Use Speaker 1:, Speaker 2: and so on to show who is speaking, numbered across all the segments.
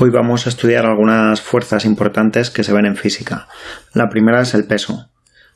Speaker 1: Hoy vamos a estudiar algunas fuerzas importantes que se ven en física. La primera es el peso.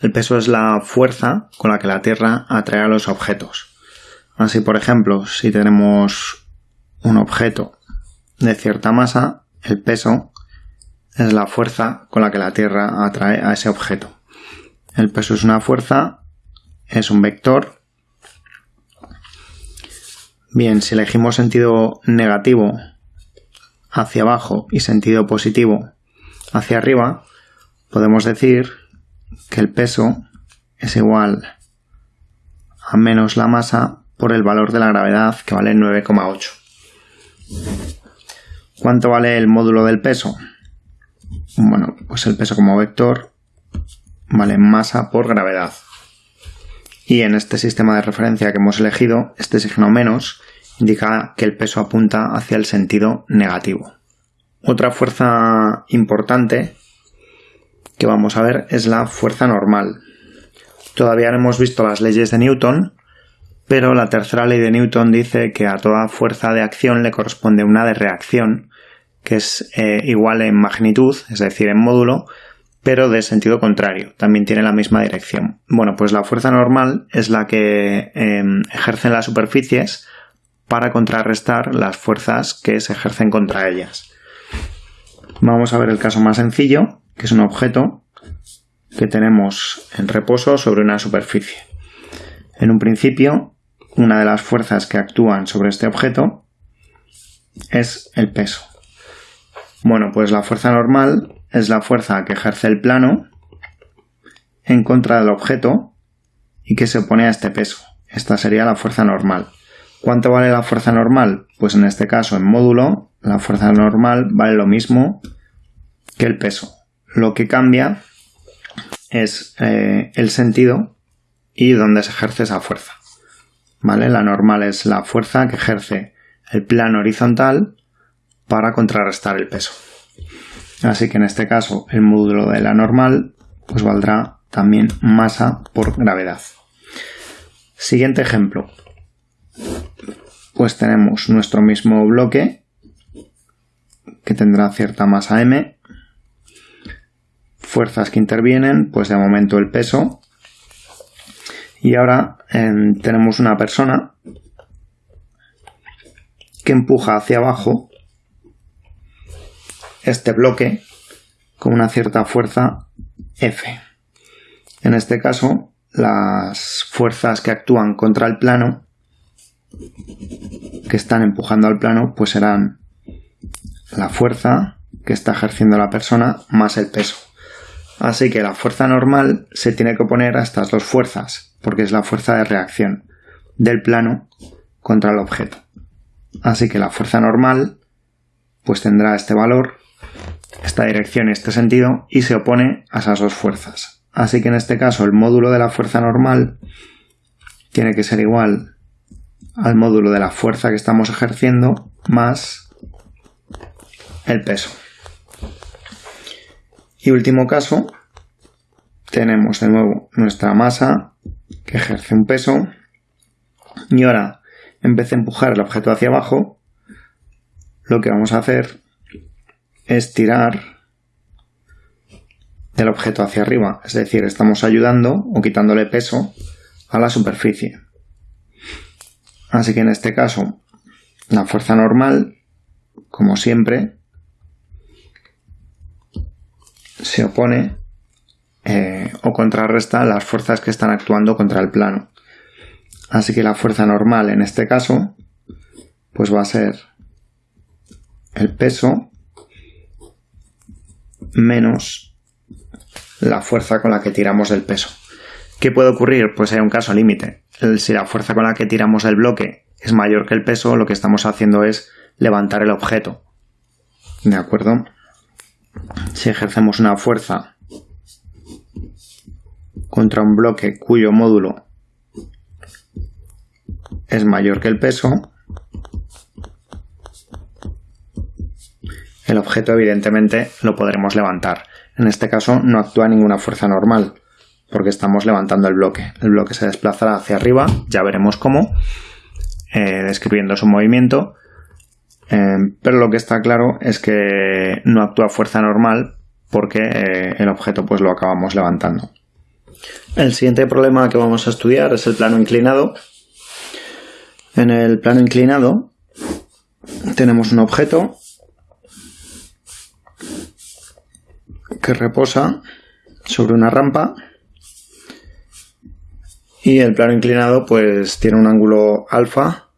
Speaker 1: El peso es la fuerza con la que la Tierra atrae a los objetos. Así, por ejemplo, si tenemos un objeto de cierta masa, el peso es la fuerza con la que la Tierra atrae a ese objeto. El peso es una fuerza, es un vector. Bien, si elegimos sentido negativo hacia abajo y sentido positivo hacia arriba, podemos decir que el peso es igual a menos la masa por el valor de la gravedad que vale 9,8. ¿Cuánto vale el módulo del peso? Bueno, pues el peso como vector vale masa por gravedad. Y en este sistema de referencia que hemos elegido, este signo menos indica que el peso apunta hacia el sentido negativo. Otra fuerza importante que vamos a ver es la fuerza normal. Todavía no hemos visto las leyes de Newton, pero la tercera ley de Newton dice que a toda fuerza de acción le corresponde una de reacción, que es eh, igual en magnitud, es decir, en módulo, pero de sentido contrario, también tiene la misma dirección. Bueno, pues la fuerza normal es la que em, ejercen las superficies para contrarrestar las fuerzas que se ejercen contra ellas. Vamos a ver el caso más sencillo, que es un objeto que tenemos en reposo sobre una superficie. En un principio, una de las fuerzas que actúan sobre este objeto es el peso. Bueno, pues la fuerza normal es la fuerza que ejerce el plano en contra del objeto y que se opone a este peso. Esta sería la fuerza normal. ¿Cuánto vale la fuerza normal? Pues en este caso, en módulo, la fuerza normal vale lo mismo que el peso. Lo que cambia es eh, el sentido y dónde se ejerce esa fuerza. ¿Vale? La normal es la fuerza que ejerce el plano horizontal para contrarrestar el peso. Así que en este caso el módulo de la normal pues valdrá también masa por gravedad. Siguiente ejemplo pues tenemos nuestro mismo bloque que tendrá cierta masa m, fuerzas que intervienen, pues de momento el peso, y ahora em, tenemos una persona que empuja hacia abajo este bloque con una cierta fuerza F. En este caso, las fuerzas que actúan contra el plano que están empujando al plano, pues serán la fuerza que está ejerciendo la persona más el peso. Así que la fuerza normal se tiene que oponer a estas dos fuerzas, porque es la fuerza de reacción del plano contra el objeto. Así que la fuerza normal pues tendrá este valor, esta dirección y este sentido, y se opone a esas dos fuerzas. Así que en este caso el módulo de la fuerza normal tiene que ser igual al módulo de la fuerza que estamos ejerciendo más el peso. Y último caso, tenemos de nuevo nuestra masa que ejerce un peso y ahora en vez de empujar el objeto hacia abajo, lo que vamos a hacer es tirar el objeto hacia arriba, es decir, estamos ayudando o quitándole peso a la superficie. Así que en este caso, la fuerza normal, como siempre, se opone eh, o contrarresta las fuerzas que están actuando contra el plano. Así que la fuerza normal en este caso, pues va a ser el peso menos la fuerza con la que tiramos del peso. ¿Qué puede ocurrir? Pues hay un caso límite. Si la fuerza con la que tiramos el bloque es mayor que el peso, lo que estamos haciendo es levantar el objeto. ¿De acuerdo? Si ejercemos una fuerza contra un bloque cuyo módulo es mayor que el peso, el objeto evidentemente lo podremos levantar. En este caso no actúa ninguna fuerza normal, porque estamos levantando el bloque. El bloque se desplazará hacia arriba, ya veremos cómo, eh, describiendo su movimiento, eh, pero lo que está claro es que no actúa fuerza normal porque eh, el objeto pues lo acabamos levantando. El siguiente problema que vamos a estudiar es el plano inclinado. En el plano inclinado tenemos un objeto que reposa sobre una rampa y el plano inclinado pues tiene un ángulo alfa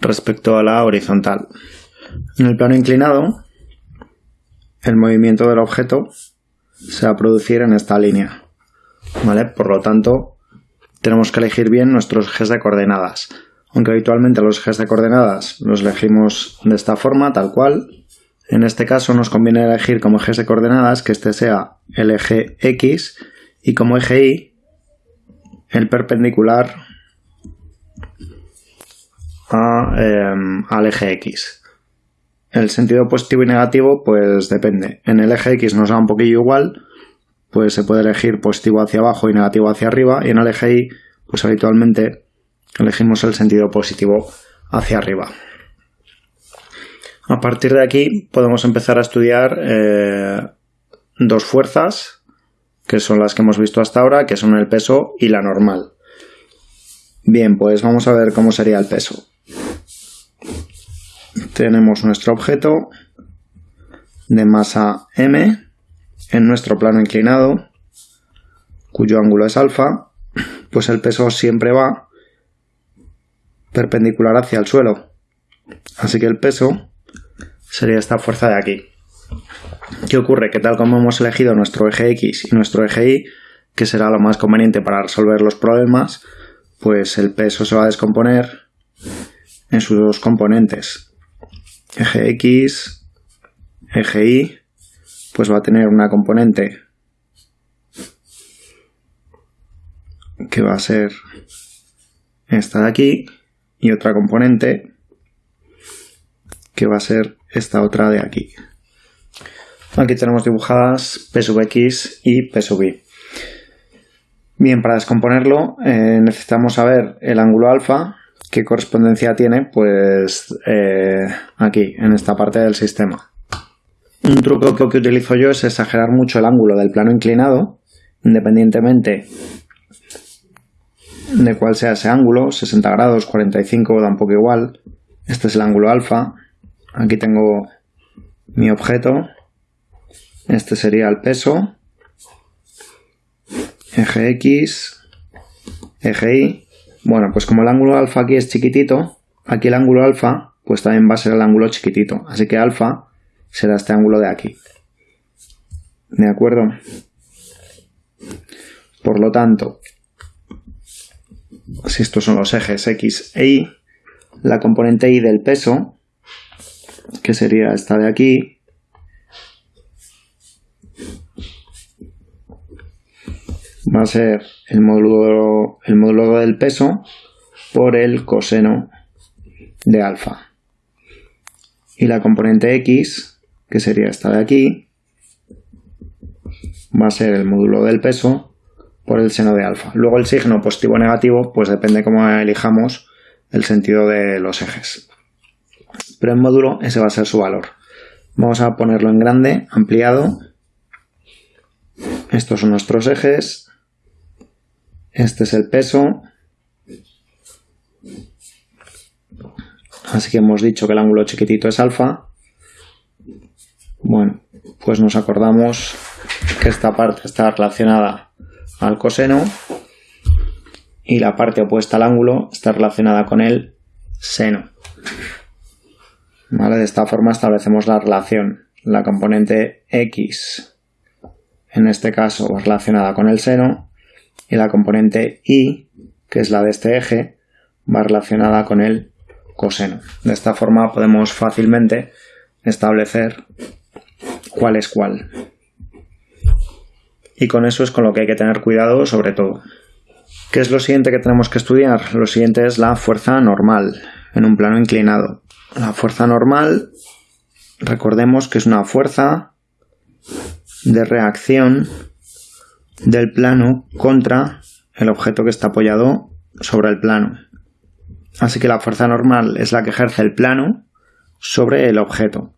Speaker 1: respecto a la horizontal. En el plano inclinado el movimiento del objeto se va a producir en esta línea. ¿Vale? Por lo tanto, tenemos que elegir bien nuestros ejes de coordenadas. Aunque habitualmente los ejes de coordenadas los elegimos de esta forma, tal cual. En este caso nos conviene elegir como ejes de coordenadas que este sea el eje X y como eje Y el perpendicular em, al eje X. El sentido positivo y negativo, pues depende. En el eje X nos da un poquillo igual, pues se puede elegir positivo hacia abajo y negativo hacia arriba, y en el eje Y, pues habitualmente elegimos el sentido positivo hacia arriba. A partir de aquí podemos empezar a estudiar eh, dos fuerzas, que son las que hemos visto hasta ahora, que son el peso y la normal. Bien, pues vamos a ver cómo sería el peso tenemos nuestro objeto de masa m en nuestro plano inclinado, cuyo ángulo es alfa, pues el peso siempre va perpendicular hacia el suelo. Así que el peso sería esta fuerza de aquí. ¿Qué ocurre? Que tal como hemos elegido nuestro eje X y nuestro eje Y, que será lo más conveniente para resolver los problemas, pues el peso se va a descomponer en sus dos componentes, eje X, eje Y, pues va a tener una componente que va a ser esta de aquí y otra componente que va a ser esta otra de aquí. Aquí tenemos dibujadas P sub X y P sub Y. Bien, para descomponerlo eh, necesitamos saber el ángulo alfa, ¿Qué correspondencia tiene? Pues eh, aquí, en esta parte del sistema. Un truco que utilizo yo es exagerar mucho el ángulo del plano inclinado, independientemente de cuál sea ese ángulo, 60 grados, 45, da un poco igual. Este es el ángulo alfa. Aquí tengo mi objeto. Este sería el peso. Eje X, eje Y bueno, pues como el ángulo alfa aquí es chiquitito, aquí el ángulo alfa pues también va a ser el ángulo chiquitito. Así que alfa será este ángulo de aquí. ¿De acuerdo? Por lo tanto, si estos son los ejes X e Y, la componente Y del peso, que sería esta de aquí, va a ser el módulo, el módulo del peso por el coseno de alfa. Y la componente x, que sería esta de aquí, va a ser el módulo del peso por el seno de alfa. Luego el signo positivo o negativo, pues depende cómo elijamos el sentido de los ejes. Pero en módulo ese va a ser su valor. Vamos a ponerlo en grande, ampliado. Estos son nuestros ejes. Este es el peso. Así que hemos dicho que el ángulo chiquitito es alfa. Bueno, pues nos acordamos que esta parte está relacionada al coseno y la parte opuesta al ángulo está relacionada con el seno. De esta forma establecemos la relación. La componente x, en este caso, relacionada con el seno y la componente y, que es la de este eje, va relacionada con el coseno. De esta forma podemos fácilmente establecer cuál es cuál. Y con eso es con lo que hay que tener cuidado sobre todo. ¿Qué es lo siguiente que tenemos que estudiar? Lo siguiente es la fuerza normal en un plano inclinado. La fuerza normal, recordemos que es una fuerza de reacción del plano contra el objeto que está apoyado sobre el plano. Así que la fuerza normal es la que ejerce el plano sobre el objeto.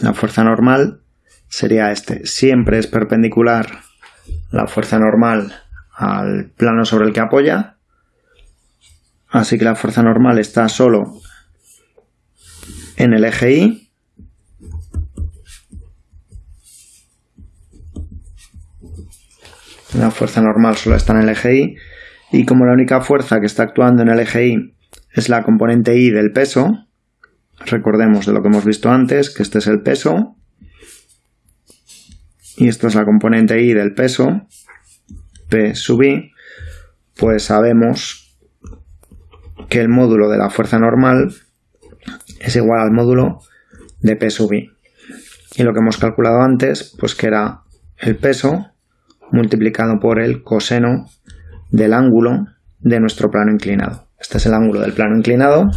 Speaker 1: La fuerza normal sería este. Siempre es perpendicular la fuerza normal al plano sobre el que apoya. Así que la fuerza normal está solo en el eje Y. La fuerza normal solo está en el eje Y. Y como la única fuerza que está actuando en el eje Y es la componente Y del peso, recordemos de lo que hemos visto antes, que este es el peso, y esta es la componente I del peso, P sub I, pues sabemos que el módulo de la fuerza normal es igual al módulo de P sub I. Y lo que hemos calculado antes, pues que era el peso multiplicado por el coseno del ángulo de nuestro plano inclinado. Este es el ángulo del plano inclinado,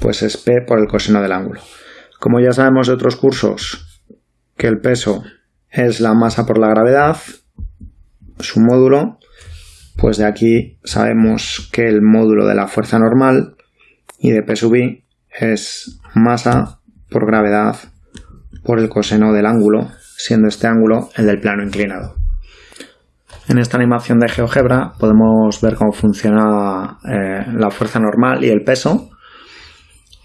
Speaker 1: pues es P por el coseno del ángulo. Como ya sabemos de otros cursos que el peso es la masa por la gravedad, su módulo, pues de aquí sabemos que el módulo de la fuerza normal y de P sub i es masa por gravedad por el coseno del ángulo, siendo este ángulo el del plano inclinado. En esta animación de GeoGebra podemos ver cómo funciona eh, la fuerza normal y el peso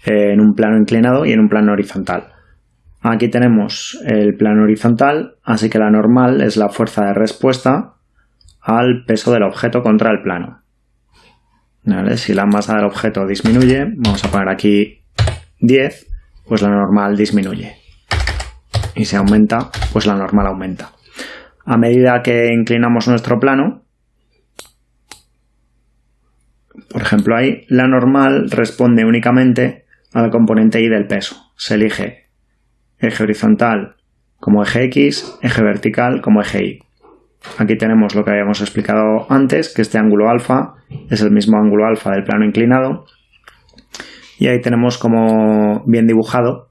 Speaker 1: eh, en un plano inclinado y en un plano horizontal. Aquí tenemos el plano horizontal, así que la normal es la fuerza de respuesta al peso del objeto contra el plano. Si la masa del objeto disminuye, vamos a poner aquí 10, pues la normal disminuye. Y si aumenta, pues la normal aumenta. A medida que inclinamos nuestro plano, por ejemplo ahí, la normal responde únicamente al componente y del peso. Se elige eje horizontal como eje X, eje vertical como eje Y. Aquí tenemos lo que habíamos explicado antes, que este ángulo alfa es el mismo ángulo alfa del plano inclinado. Y ahí tenemos como bien dibujado,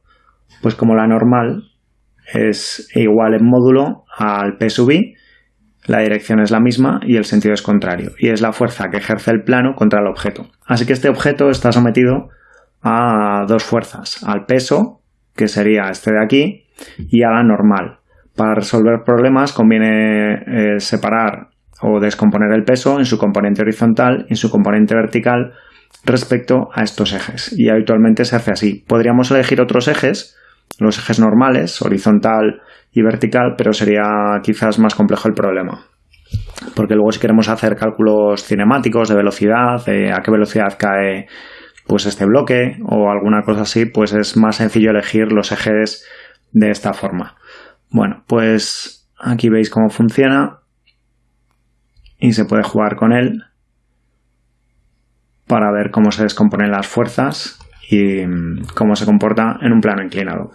Speaker 1: pues como la normal es igual en módulo al P sub I, la dirección es la misma y el sentido es contrario. Y es la fuerza que ejerce el plano contra el objeto. Así que este objeto está sometido a dos fuerzas, al peso que sería este de aquí, y a la normal. Para resolver problemas conviene eh, separar o descomponer el peso en su componente horizontal y en su componente vertical respecto a estos ejes. Y habitualmente se hace así. Podríamos elegir otros ejes, los ejes normales, horizontal y vertical, pero sería quizás más complejo el problema. Porque luego si queremos hacer cálculos cinemáticos de velocidad, de a qué velocidad cae pues este bloque o alguna cosa así, pues es más sencillo elegir los ejes de esta forma. Bueno, pues aquí veis cómo funciona y se puede jugar con él para ver cómo se descomponen las fuerzas y mm, cómo se comporta en un plano inclinado.